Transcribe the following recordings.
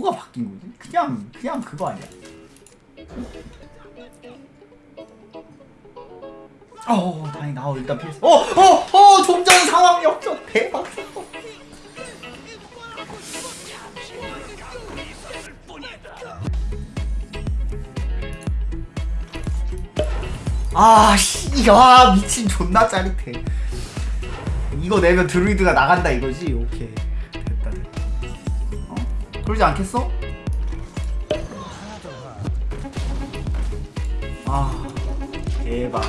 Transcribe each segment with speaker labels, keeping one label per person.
Speaker 1: 뭐가 바뀐 거지? 그냥 그냥 그거 아니야? 어 다행이다 어, 일단 피했어 어어어 좀전 상황 역전 대박 아씨 와 미친 존나 짜릿해 이거 내면 드루이드가 나간다 이거지 오케이? 그러지 않겠어? 아 대박.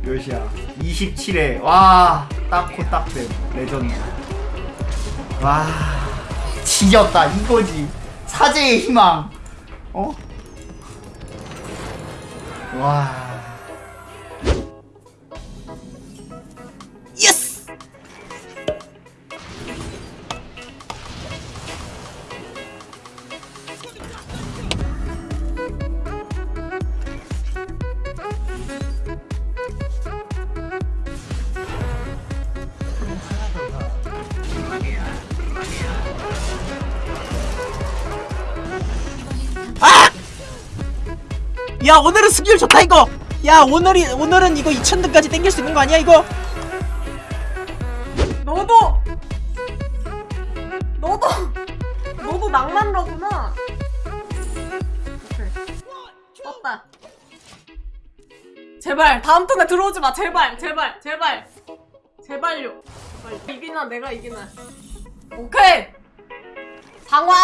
Speaker 1: 몇이야 27회 와 딱코 딱대 레전드. 와 지렸다 이거지. 사제의 희망. 어? 와
Speaker 2: 야 오늘은 스킬 좋다 이거. 야 오늘이 오늘은 이거 2000등까지 땡길 수 있는 거 아니야 이거?
Speaker 3: 너도 너도 너도 낭만러구나. 떴다. 제발 다음 턴에 들어오지 마. 제발 제발 제발. 제발요. 제발. 이기나 내가 이기나. 오케이. 상황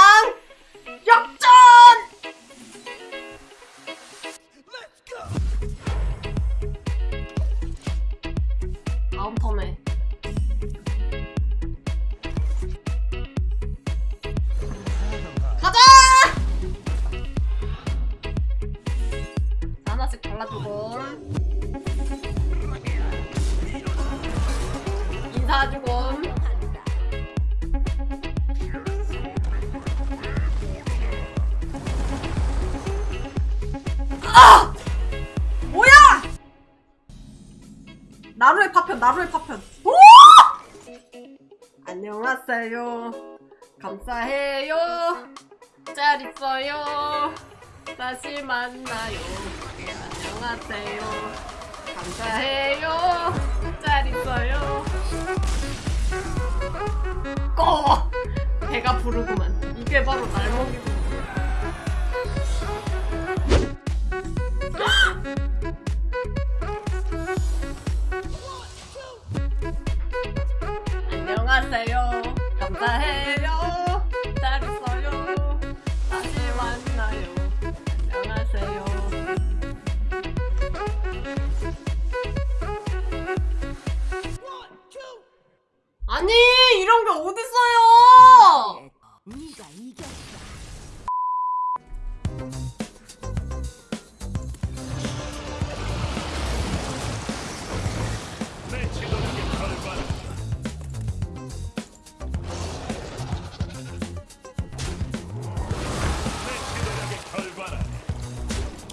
Speaker 3: 안녕하세요. 감사해요. 잘 있어요. 다시 만나요. 안녕하세요. 감사해요. 잘 있어요. 꺼! 배가 부르구만. 이게 바로 날 먹이고. 안녕하세요 감사해요. 잘 있어요. 다시 만나요. 안녕하세요. 아니 이런 게 어딨어요?
Speaker 4: 이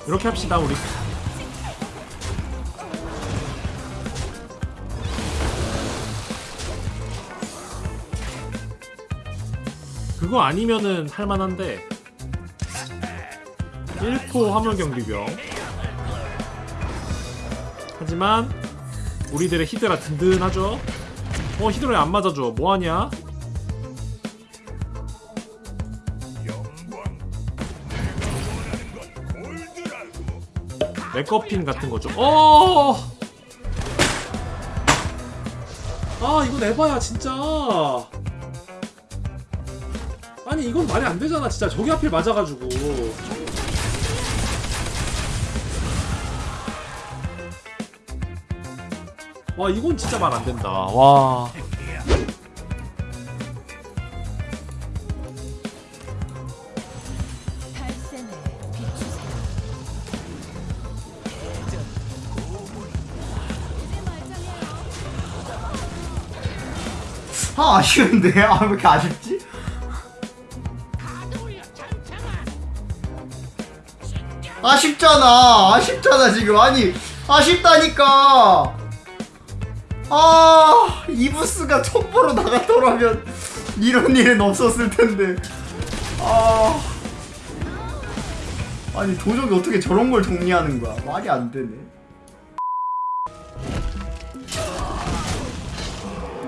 Speaker 4: 렇게 합시다 우리. 그거 아니면은 할만한데. 1포 화물 경비병. 하지만 우리들의 히드라 든든하죠? 어 히드라에 안 맞아줘. 뭐하냐 맥커핀 같은 거죠. 어! 아, 이건 에바야, 진짜. 아니, 이건 말이 안 되잖아, 진짜. 저기 하필 맞아가지고. 와, 이건 진짜 말 안 된다. 와.
Speaker 1: 아 아쉬운데? 아 왜 이렇게 아쉽지? 아쉽잖아. 아쉽잖아 지금. 아니 아쉽다니까. 아 이부스가 첩보로 나갔더라면 이런 일은 없었을 텐데. 아. 아니 도적이 어떻게 저런 걸 정리하는 거야? 말이 안 되네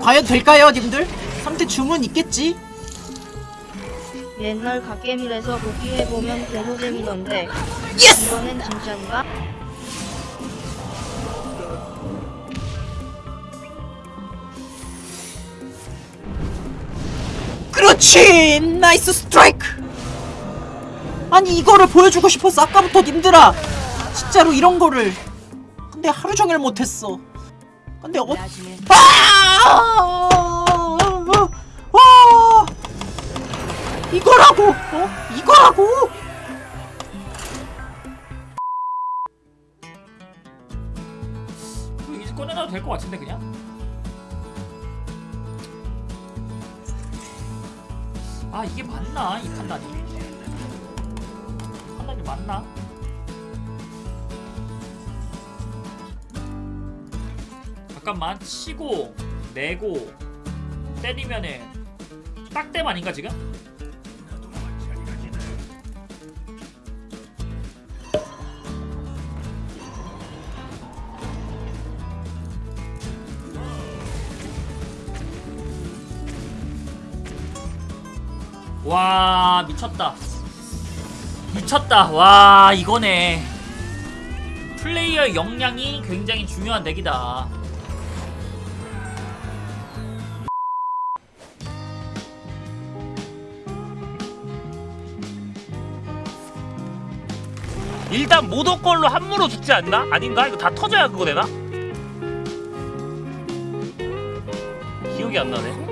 Speaker 2: 과연 될까요 님들? 상대 주문 있겠지?
Speaker 5: 옛날 갓게임에서 복귀해보면 개노잼이던데
Speaker 2: Yes!
Speaker 5: 이번엔 진짠가?
Speaker 2: 그렇지! Nice strike! 아니 이거를 보여주고 싶었어 아까부터 님들아 진짜로 이런 거를 근데 하루 종일 못했어 근데 어... 아! 아! 이거라고! 어? 이거라고!
Speaker 6: 이제 꺼내놔도 될 것 같은데 그냥? 아 이게 맞나 이 판단이 판단이 맞나? 잠깐만 치고 내고 때리면은 딱댐 아닌가 지금? 와 미쳤다. 미쳤다. 와 이거네. 플레이어 역량이 굉장히 중요한 덱이다
Speaker 7: 일단 모도 걸로 함무로 죽지 않나? 아닌가? 이거 다 터져야 그거 되나? 기억이 안 나네.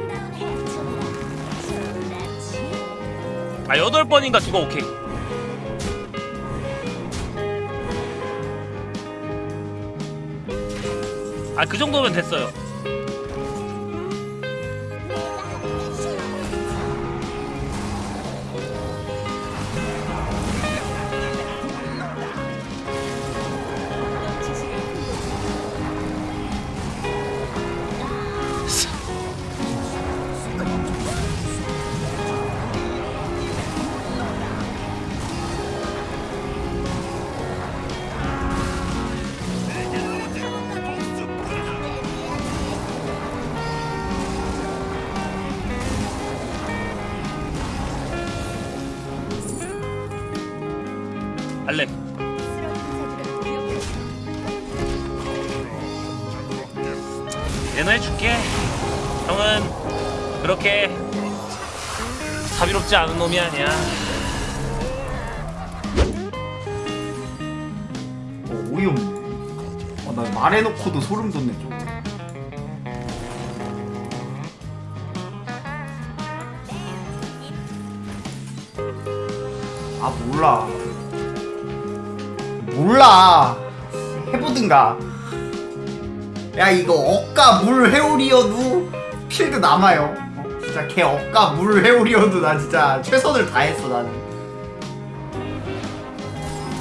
Speaker 7: 아 여덟 번인가 죽어 오케이. 아 그 정도면 됐어요. 알렉. 얘는 해줄게. 형은 그렇게 자비롭지 않은 놈이 아니야.
Speaker 1: 어 어이없네 어, 나 말해놓고도 소름 돋네 좀 아 몰라 몰라. 해보든가. 야 이거 억가 물 회오리여도 필드 남아요. 어, 진짜 걔 억가 물 회오리여도 나 진짜 최선을 다했어 나는.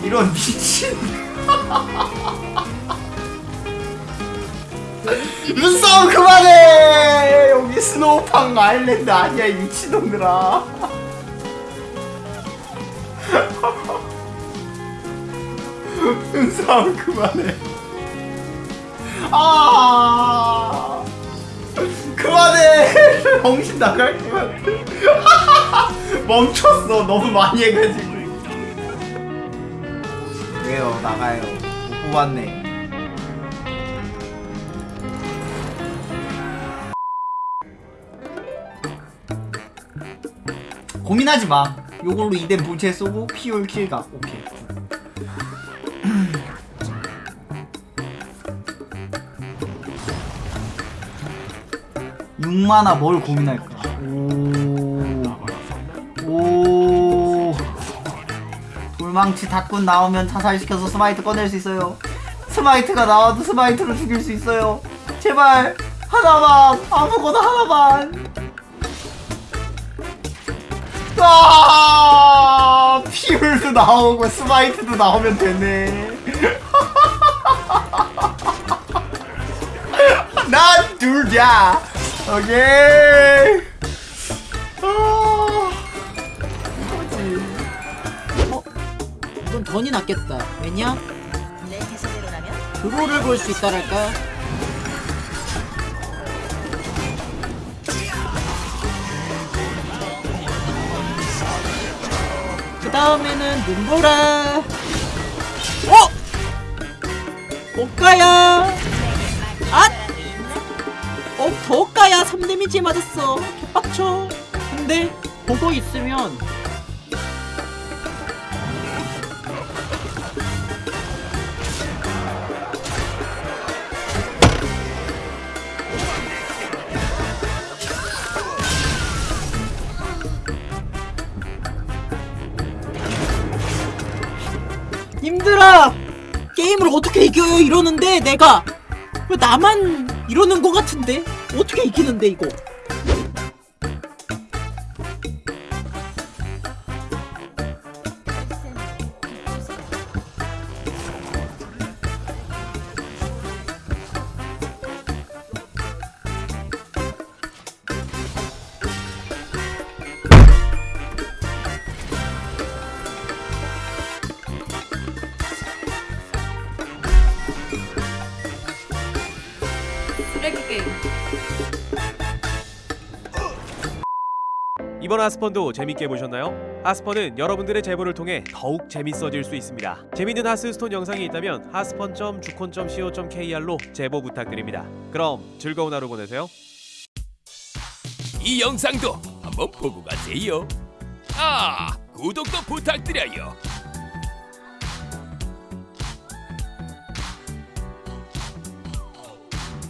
Speaker 1: 이런 미친. 눈싸움 그만해! 여기 스노우팡 아일랜드 아니야 이 미친놈들아. 눈 싸움 그만해. 아! 그만해! 정신 나갈 것 같아 멈췄어. 너무 많이 해가지고. 왜요? 나가요. 못 뽑았네. 고민하지 마. 요걸로 2대 본체 쏘고 피올 킬각. 오케이. 6만화 뭘 고민할까? 오. 오. 돌망치 닷군 나오면 자살시켜서 스마이트 꺼낼 수 있어요. 스마이트가 나와도 스마이트로 죽일 수 있어요. 제발 하나만 아무거나 하나만. 아 피울도 나오고 스마이트도 나오면 되네 난 둘다 오케이. 아. 이거지. 어?
Speaker 2: 이건 던이 낫겠다. 왜냐?
Speaker 5: 내 개선대로라면?
Speaker 2: 그거를 볼 수 있다랄까? 그 다음에는 눈보라 어? 오카야 더까야 3데미지 맞았어. 개빡쳐. 근데 보고 있으면 힘들어. 게임을 어떻게 이겨요 이러는데 내가 왜 나만 이러는 거 같은데 어떻게 이기는데 이거?
Speaker 8: 이번 하스펀도 재밌게 보셨나요? 하스펀은 여러분들의 제보를 통해 더욱 재밌어질 수 있습니다. 재밌는 하스스톤 영상이 있다면 하스펀.주콘.co.kr로 제보 부탁드립니다. 그럼 즐거운 하루 보내세요.
Speaker 9: 이 영상도 한번 보고 가세요. 아, 구독도 부탁드려요.